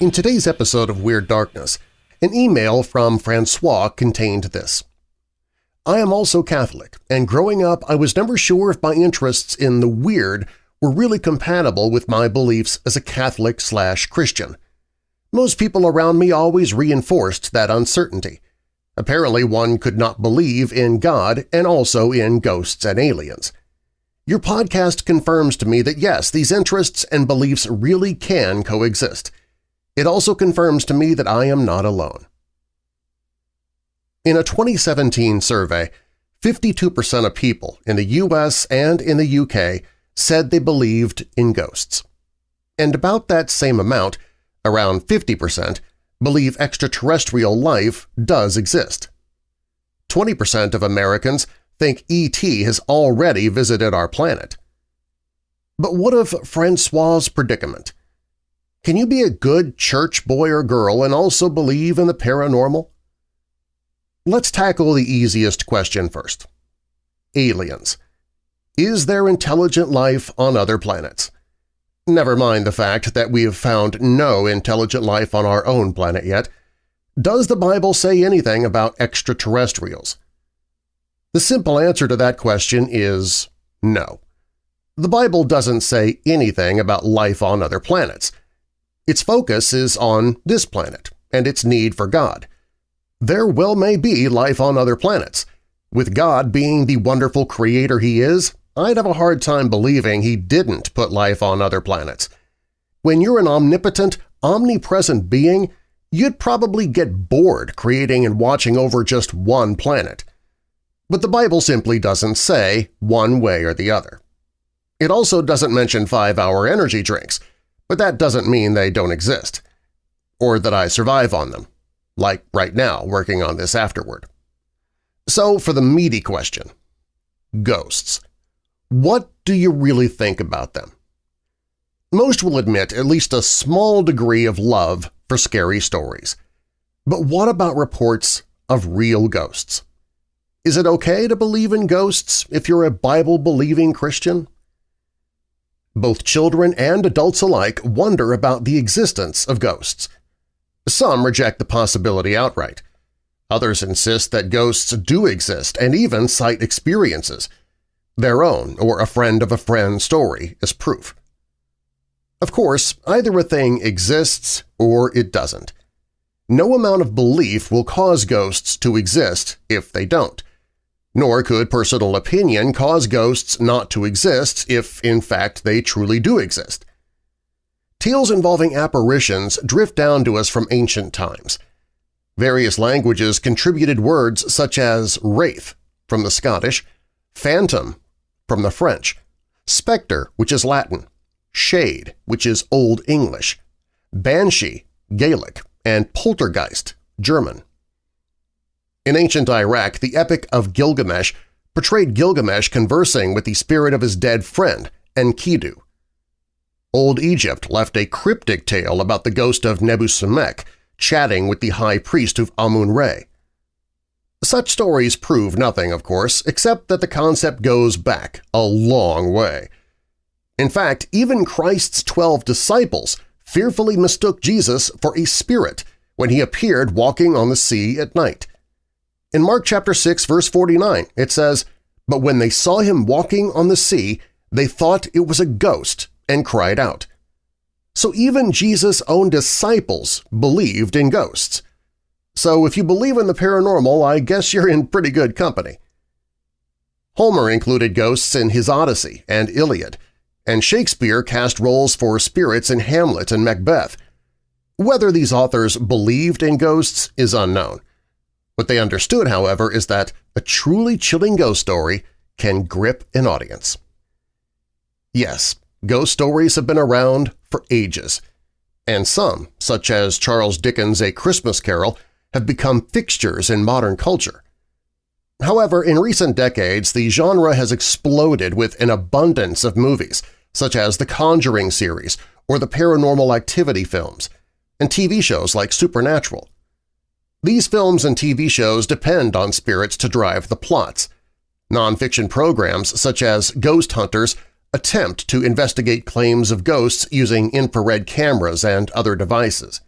In today's episode of Weird Darkness, an email from Francois contained this. I am also Catholic, and growing up I was never sure if my interests in the weird were really compatible with my beliefs as a Catholic slash Christian. Most people around me always reinforced that uncertainty. Apparently one could not believe in God and also in ghosts and aliens. Your podcast confirms to me that yes, these interests and beliefs really can coexist – it also confirms to me that I am not alone. In a 2017 survey, 52% of people in the US and in the UK said they believed in ghosts. And about that same amount, around 50%, believe extraterrestrial life does exist. 20% of Americans think E.T. has already visited our planet. But what of Francois' predicament? Can you be a good church boy or girl and also believe in the paranormal? Let's tackle the easiest question first. Aliens. Is there intelligent life on other planets? Never mind the fact that we have found no intelligent life on our own planet yet. Does the Bible say anything about extraterrestrials? The simple answer to that question is no. The Bible doesn't say anything about life on other planets – its focus is on this planet and its need for God. There well may be life on other planets. With God being the wonderful creator he is, I'd have a hard time believing he didn't put life on other planets. When you're an omnipotent, omnipresent being, you'd probably get bored creating and watching over just one planet. But the Bible simply doesn't say one way or the other. It also doesn't mention five-hour energy drinks – but that doesn't mean they don't exist, or that I survive on them, like right now working on this afterward. So for the meaty question, ghosts. What do you really think about them? Most will admit at least a small degree of love for scary stories. But what about reports of real ghosts? Is it okay to believe in ghosts if you're a Bible-believing Christian? Both children and adults alike wonder about the existence of ghosts. Some reject the possibility outright. Others insist that ghosts do exist and even cite experiences, their own or a friend of a friend story as proof. Of course, either a thing exists or it doesn't. No amount of belief will cause ghosts to exist if they don't – nor could personal opinion cause ghosts not to exist if, in fact, they truly do exist. Tales involving apparitions drift down to us from ancient times. Various languages contributed words such as wraith from the Scottish, phantom from the French, spectre, which is Latin, shade, which is Old English, banshee, Gaelic, and poltergeist, German. In ancient Iraq, the Epic of Gilgamesh portrayed Gilgamesh conversing with the spirit of his dead friend, Enkidu. Old Egypt left a cryptic tale about the ghost of Nebusemekh chatting with the high priest of Amun-Re. Such stories prove nothing, of course, except that the concept goes back a long way. In fact, even Christ's twelve disciples fearfully mistook Jesus for a spirit when he appeared walking on the sea at night. In Mark chapter 6, verse 49, it says, But when they saw him walking on the sea, they thought it was a ghost and cried out. So even Jesus' own disciples believed in ghosts. So if you believe in the paranormal, I guess you're in pretty good company. Homer included ghosts in his Odyssey and Iliad, and Shakespeare cast roles for spirits in Hamlet and Macbeth. Whether these authors believed in ghosts is unknown. What they understood, however, is that a truly chilling ghost story can grip an audience. Yes, ghost stories have been around for ages, and some, such as Charles Dickens' A Christmas Carol, have become fixtures in modern culture. However, in recent decades, the genre has exploded with an abundance of movies, such as the Conjuring series or the Paranormal Activity films, and TV shows like Supernatural. These films and TV shows depend on spirits to drive the plots. Nonfiction programs such as Ghost Hunters attempt to investigate claims of ghosts using infrared cameras and other devices.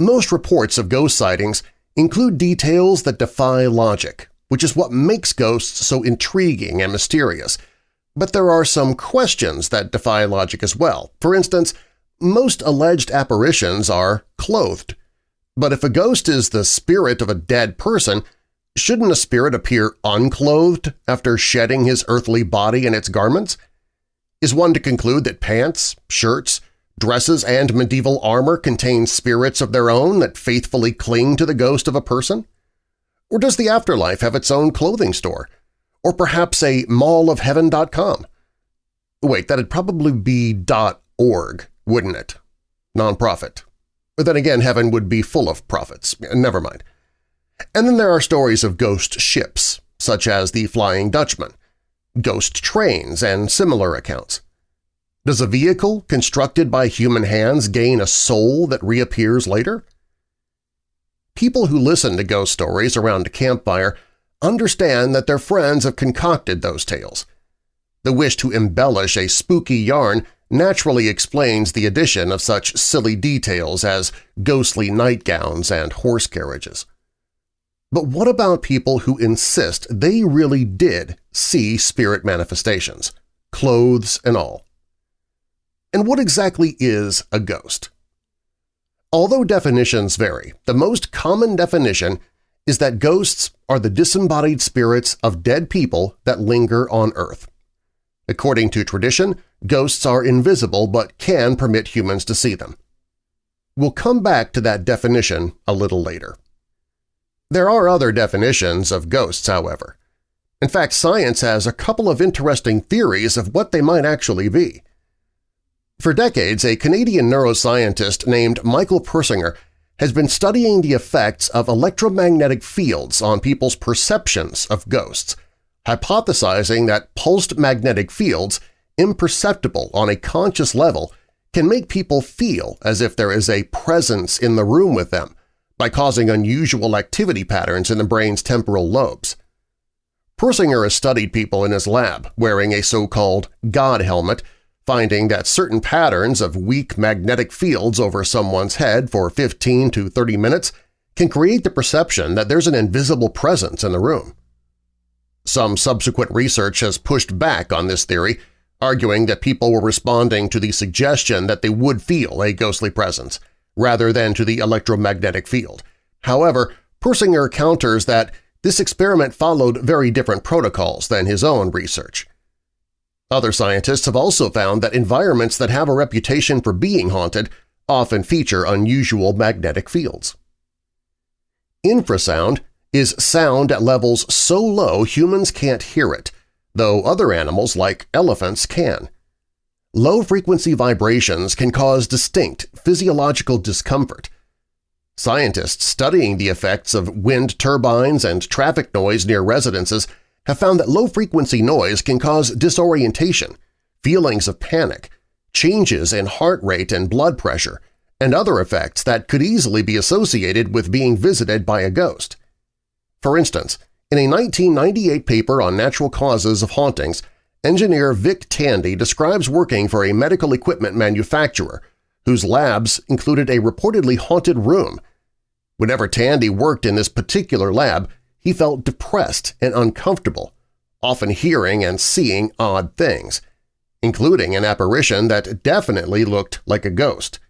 Most reports of ghost sightings include details that defy logic, which is what makes ghosts so intriguing and mysterious. But there are some questions that defy logic as well. For instance, most alleged apparitions are clothed. But if a ghost is the spirit of a dead person, shouldn't a spirit appear unclothed after shedding his earthly body and its garments? Is one to conclude that pants, shirts, Dresses and medieval armor contain spirits of their own that faithfully cling to the ghost of a person? Or does the afterlife have its own clothing store? Or perhaps a mallofheaven.com? Wait, that'd probably be .org, wouldn't it? Nonprofit. But then again, heaven would be full of prophets. Never mind. And then there are stories of ghost ships, such as the Flying Dutchman, ghost trains, and similar accounts. Does a vehicle constructed by human hands gain a soul that reappears later? People who listen to ghost stories around a campfire understand that their friends have concocted those tales. The wish to embellish a spooky yarn naturally explains the addition of such silly details as ghostly nightgowns and horse carriages. But what about people who insist they really did see spirit manifestations, clothes and all? And what exactly is a ghost? Although definitions vary, the most common definition is that ghosts are the disembodied spirits of dead people that linger on Earth. According to tradition, ghosts are invisible but can permit humans to see them. We'll come back to that definition a little later. There are other definitions of ghosts, however. In fact, science has a couple of interesting theories of what they might actually be. For decades, a Canadian neuroscientist named Michael Persinger has been studying the effects of electromagnetic fields on people's perceptions of ghosts, hypothesizing that pulsed magnetic fields, imperceptible on a conscious level, can make people feel as if there is a presence in the room with them by causing unusual activity patterns in the brain's temporal lobes. Persinger has studied people in his lab wearing a so-called God helmet finding that certain patterns of weak magnetic fields over someone's head for 15 to 30 minutes can create the perception that there's an invisible presence in the room. Some subsequent research has pushed back on this theory, arguing that people were responding to the suggestion that they would feel a ghostly presence, rather than to the electromagnetic field. However, Persinger counters that this experiment followed very different protocols than his own research. Other scientists have also found that environments that have a reputation for being haunted often feature unusual magnetic fields. Infrasound is sound at levels so low humans can't hear it, though other animals like elephants can. Low-frequency vibrations can cause distinct physiological discomfort. Scientists studying the effects of wind turbines and traffic noise near residences have found that low-frequency noise can cause disorientation, feelings of panic, changes in heart rate and blood pressure, and other effects that could easily be associated with being visited by a ghost. For instance, in a 1998 paper on natural causes of hauntings, engineer Vic Tandy describes working for a medical equipment manufacturer whose labs included a reportedly haunted room. Whenever Tandy worked in this particular lab, he felt depressed and uncomfortable, often hearing and seeing odd things, including an apparition that definitely looked like a ghost.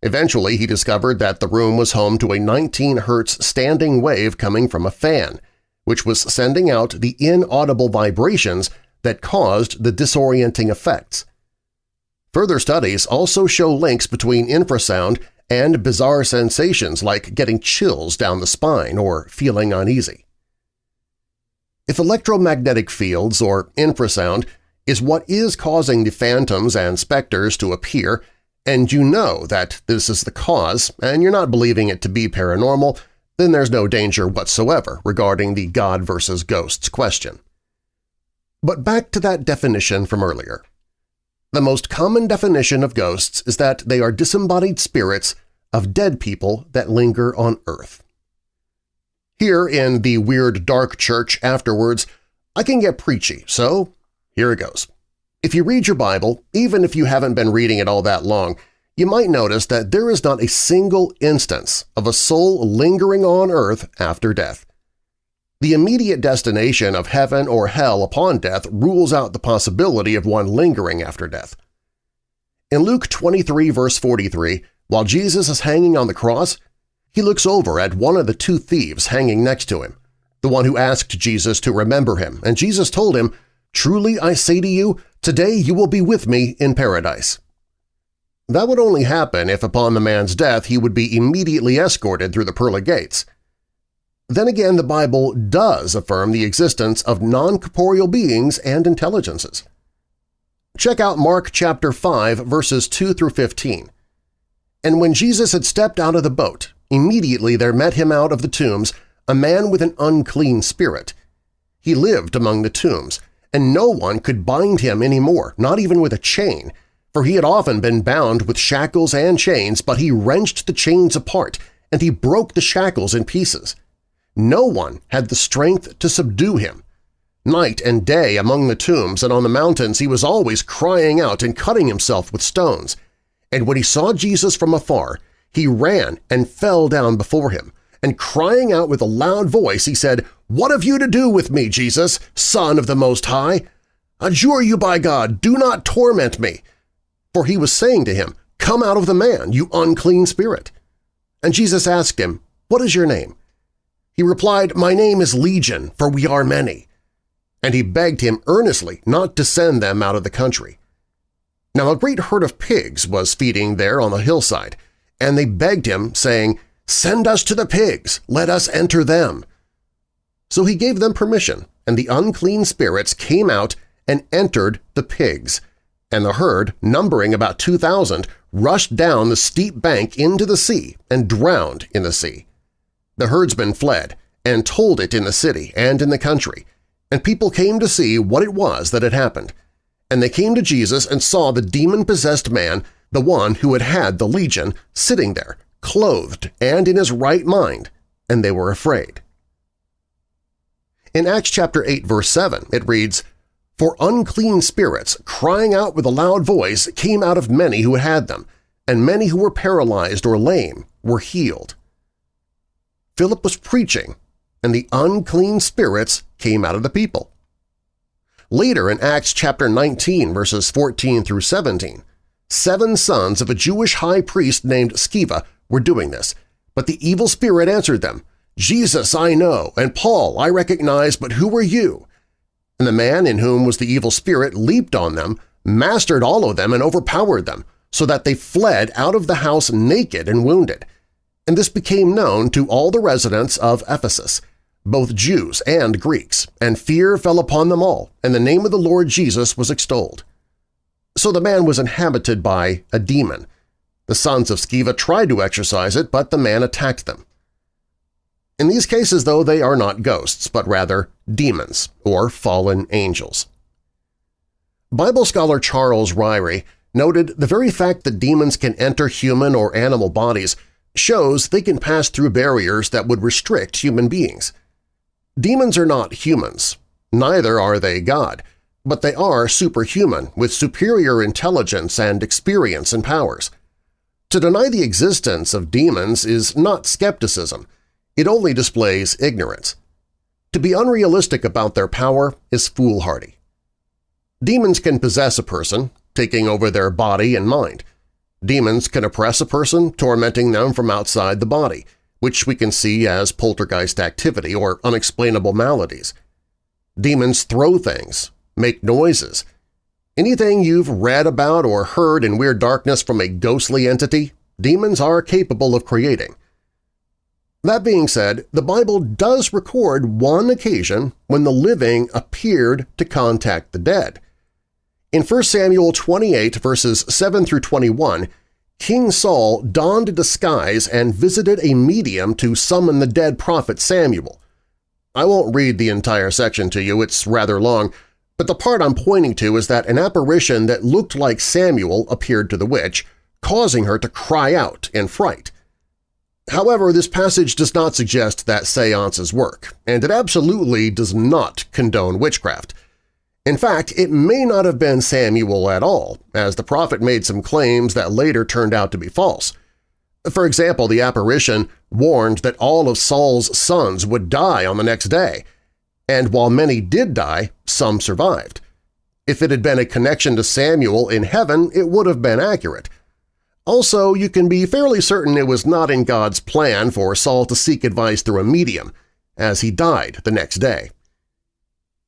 Eventually, he discovered that the room was home to a 19 Hz standing wave coming from a fan, which was sending out the inaudible vibrations that caused the disorienting effects. Further studies also show links between infrasound and bizarre sensations like getting chills down the spine or feeling uneasy. If electromagnetic fields or infrasound is what is causing the phantoms and specters to appear, and you know that this is the cause and you're not believing it to be paranormal, then there's no danger whatsoever regarding the God versus ghosts question. But back to that definition from earlier. The most common definition of ghosts is that they are disembodied spirits of dead people that linger on Earth. Here in the Weird Dark Church afterwards, I can get preachy, so here it goes. If you read your Bible, even if you haven't been reading it all that long, you might notice that there is not a single instance of a soul lingering on earth after death. The immediate destination of heaven or hell upon death rules out the possibility of one lingering after death. In Luke 23 verse 43, while Jesus is hanging on the cross, he looks over at one of the two thieves hanging next to him, the one who asked Jesus to remember him, and Jesus told him, Truly I say to you, today you will be with me in paradise. That would only happen if upon the man's death he would be immediately escorted through the pearly gates. Then again, the Bible does affirm the existence of non-corporeal beings and intelligences. Check out Mark chapter 5 verses 2 through 15. And when Jesus had stepped out of the boat, immediately there met him out of the tombs a man with an unclean spirit. He lived among the tombs, and no one could bind him any more, not even with a chain, for he had often been bound with shackles and chains, but he wrenched the chains apart, and he broke the shackles in pieces. No one had the strength to subdue him. Night and day among the tombs and on the mountains he was always crying out and cutting himself with stones. And when he saw Jesus from afar, he ran and fell down before him, and crying out with a loud voice he said, What have you to do with me, Jesus, Son of the Most High? Adjure you by God, do not torment me, for he was saying to him, Come out of the man, you unclean spirit. And Jesus asked him, What is your name? He replied, My name is Legion, for we are many. And he begged him earnestly not to send them out of the country. Now a great herd of pigs was feeding there on the hillside, and they begged him, saying, Send us to the pigs, let us enter them. So he gave them permission, and the unclean spirits came out and entered the pigs, and the herd, numbering about 2,000, rushed down the steep bank into the sea and drowned in the sea. The herdsmen fled and told it in the city and in the country, and people came to see what it was that had happened. And they came to Jesus and saw the demon-possessed man, the one who had had the legion, sitting there, clothed and in his right mind, and they were afraid. In Acts chapter 8 verse 7 it reads, for unclean spirits, crying out with a loud voice, came out of many who had them, and many who were paralyzed or lame were healed. Philip was preaching, and the unclean spirits came out of the people. Later in Acts chapter 19, verses 14 through 17, seven sons of a Jewish high priest named Sceva were doing this, but the evil spirit answered them, Jesus I know, and Paul I recognize, but who are you? And the man in whom was the evil spirit leaped on them, mastered all of them, and overpowered them, so that they fled out of the house naked and wounded. And this became known to all the residents of Ephesus, both Jews and Greeks, and fear fell upon them all, and the name of the Lord Jesus was extolled. So the man was inhabited by a demon. The sons of Sceva tried to exorcise it, but the man attacked them. In these cases, though, they are not ghosts, but rather demons or fallen angels. Bible scholar Charles Ryrie noted the very fact that demons can enter human or animal bodies shows they can pass through barriers that would restrict human beings. Demons are not humans, neither are they God, but they are superhuman with superior intelligence and experience and powers. To deny the existence of demons is not skepticism, it only displays ignorance. To be unrealistic about their power is foolhardy. Demons can possess a person, taking over their body and mind. Demons can oppress a person, tormenting them from outside the body, which we can see as poltergeist activity or unexplainable maladies. Demons throw things, make noises. Anything you've read about or heard in Weird Darkness from a ghostly entity, demons are capable of creating. That being said, the Bible does record one occasion when the living appeared to contact the dead. In 1 Samuel 28 verses 7 through 21, King Saul donned a disguise and visited a medium to summon the dead prophet Samuel. I won't read the entire section to you, it's rather long, but the part I'm pointing to is that an apparition that looked like Samuel appeared to the witch, causing her to cry out in fright. However, this passage does not suggest that seances work, and it absolutely does not condone witchcraft. In fact, it may not have been Samuel at all, as the prophet made some claims that later turned out to be false. For example, the apparition warned that all of Saul's sons would die on the next day, and while many did die, some survived. If it had been a connection to Samuel in heaven, it would have been accurate. Also, you can be fairly certain it was not in God's plan for Saul to seek advice through a medium, as he died the next day.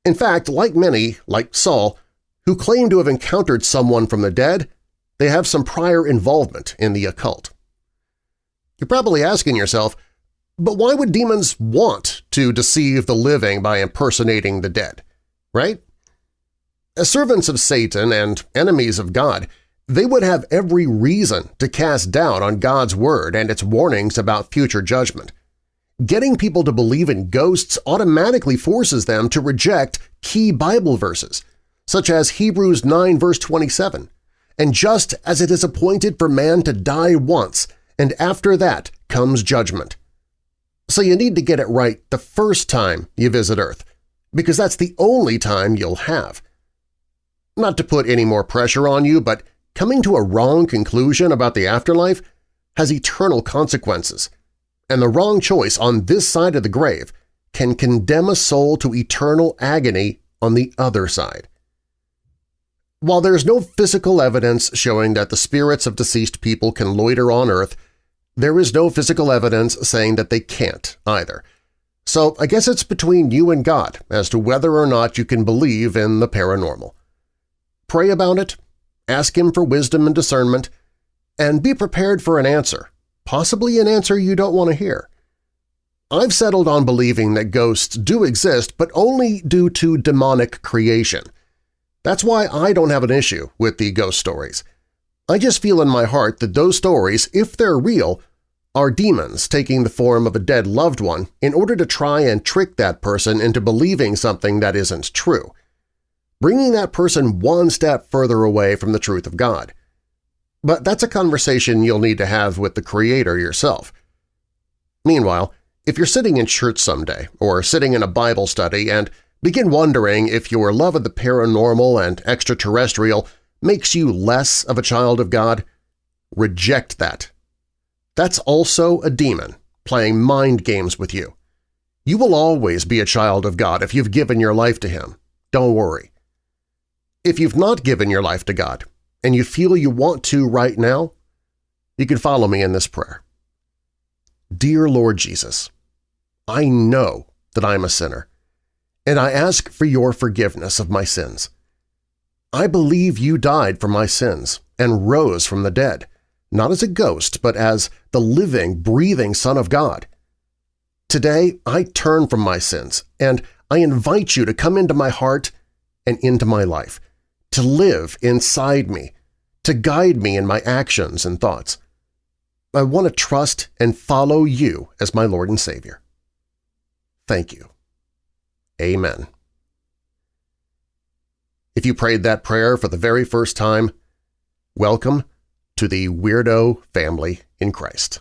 In fact, like many, like Saul, who claim to have encountered someone from the dead, they have some prior involvement in the occult. You're probably asking yourself, but why would demons want to deceive the living by impersonating the dead, right? As servants of Satan and enemies of God, they would have every reason to cast doubt on God's word and its warnings about future judgment. Getting people to believe in ghosts automatically forces them to reject key Bible verses, such as Hebrews 9 verse 27, and just as it is appointed for man to die once, and after that comes judgment. So you need to get it right the first time you visit Earth, because that's the only time you'll have. Not to put any more pressure on you, but coming to a wrong conclusion about the afterlife has eternal consequences, and the wrong choice on this side of the grave can condemn a soul to eternal agony on the other side. While there is no physical evidence showing that the spirits of deceased people can loiter on Earth, there is no physical evidence saying that they can't either. So I guess it's between you and God as to whether or not you can believe in the paranormal. Pray about it, ask Him for wisdom and discernment, and be prepared for an answer, possibly an answer you don't want to hear. I've settled on believing that ghosts do exist, but only due to demonic creation. That's why I don't have an issue with the ghost stories. I just feel in my heart that those stories, if they're real, are demons taking the form of a dead loved one in order to try and trick that person into believing something that isn't true, bringing that person one step further away from the truth of God. But that's a conversation you'll need to have with the Creator yourself. Meanwhile, if you're sitting in church someday or sitting in a Bible study and begin wondering if your love of the paranormal and extraterrestrial makes you less of a child of God, reject that. That's also a demon playing mind games with you. You will always be a child of God if you've given your life to Him. Don't worry. If you've not given your life to God, and you feel you want to right now, you can follow me in this prayer. Dear Lord Jesus, I know that I am a sinner, and I ask for your forgiveness of my sins. I believe you died for my sins and rose from the dead, not as a ghost but as the living, breathing Son of God. Today I turn from my sins, and I invite you to come into my heart and into my life, to live inside me, to guide me in my actions and thoughts. I want to trust and follow you as my Lord and Savior. Thank you. Amen. If you prayed that prayer for the very first time, welcome to the Weirdo Family in Christ.